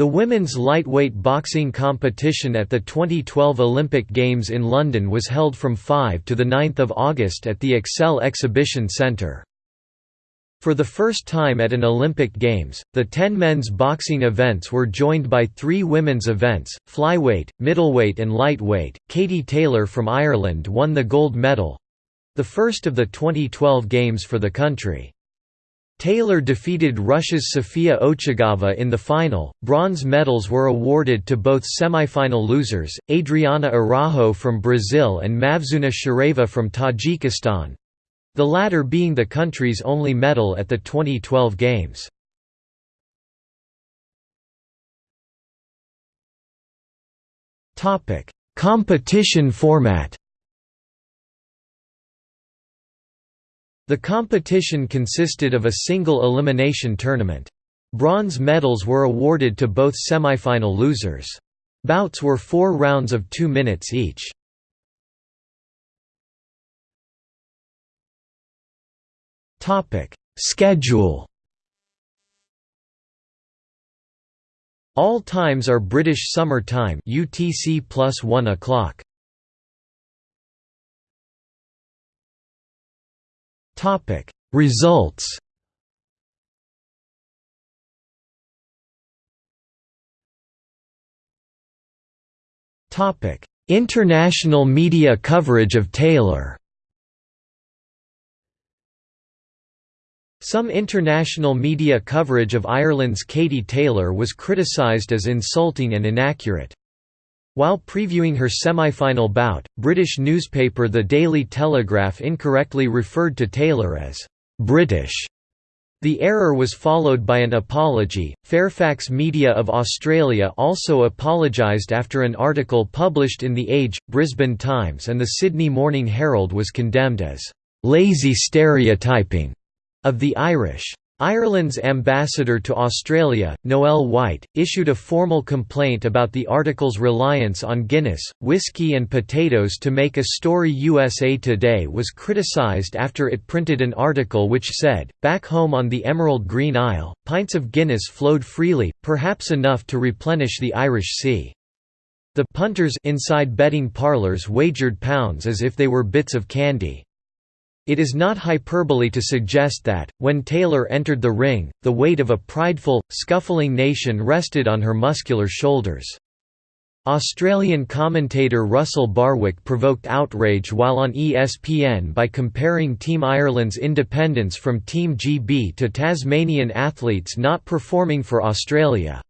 The women's lightweight boxing competition at the 2012 Olympic Games in London was held from 5 to 9 August at the Excel Exhibition Centre. For the first time at an Olympic Games, the 10 men's boxing events were joined by three women's events, flyweight, middleweight and lightweight. Katie Taylor from Ireland won the gold medal—the first of the 2012 Games for the country. Taylor defeated Russia's Sofia Ochigava in the final. Bronze medals were awarded to both semifinal losers, Adriana Araujo from Brazil and Mavzuna Chorieva from Tajikistan the latter being the country's only medal at the 2012 Games. Competition format The competition consisted of a single elimination tournament. Bronze medals were awarded to both semifinal losers. Bouts were four rounds of two minutes each. Schedule All times are British Summer Time UTC plus 1 o'clock. Topic. Results Topic. International media coverage of Taylor. Some international media coverage of Ireland's Katie Taylor was criticised as insulting and inaccurate. While previewing her semi-final bout, British newspaper The Daily Telegraph incorrectly referred to Taylor as British. The error was followed by an apology. Fairfax Media of Australia also apologised after an article published in The Age, Brisbane Times, and the Sydney Morning Herald was condemned as lazy stereotyping of the Irish. Ireland's ambassador to Australia, Noel White, issued a formal complaint about the article's reliance on Guinness, whiskey and potatoes to make a story USA Today was criticised after it printed an article which said, back home on the Emerald Green Isle, pints of Guinness flowed freely, perhaps enough to replenish the Irish Sea. The punters inside betting parlours wagered pounds as if they were bits of candy. It is not hyperbole to suggest that, when Taylor entered the ring, the weight of a prideful, scuffling nation rested on her muscular shoulders. Australian commentator Russell Barwick provoked outrage while on ESPN by comparing Team Ireland's independence from Team GB to Tasmanian athletes not performing for Australia.